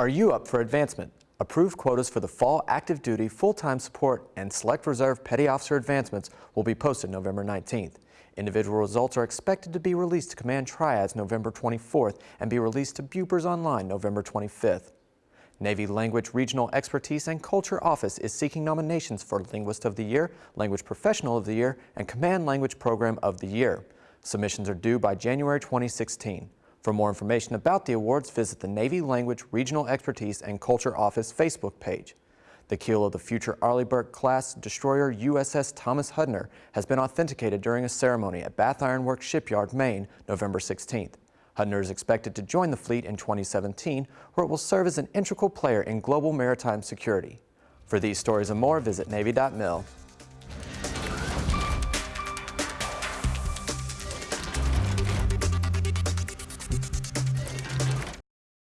Are you up for advancement? Approved quotas for the fall active duty, full-time support, and select reserve petty officer advancements will be posted November 19th. Individual results are expected to be released to Command Triads November 24th and be released to Bupers Online November 25th. Navy Language Regional Expertise and Culture Office is seeking nominations for Linguist of the Year, Language Professional of the Year, and Command Language Program of the Year. Submissions are due by January 2016. For more information about the awards, visit the Navy Language Regional Expertise and Culture Office Facebook page. The keel of the future Arleigh Burke class destroyer USS Thomas Hudner has been authenticated during a ceremony at Bath Iron Works Shipyard, Maine, November 16th. Hudner is expected to join the fleet in 2017, where it will serve as an integral player in global maritime security. For these stories and more, visit Navy.mil.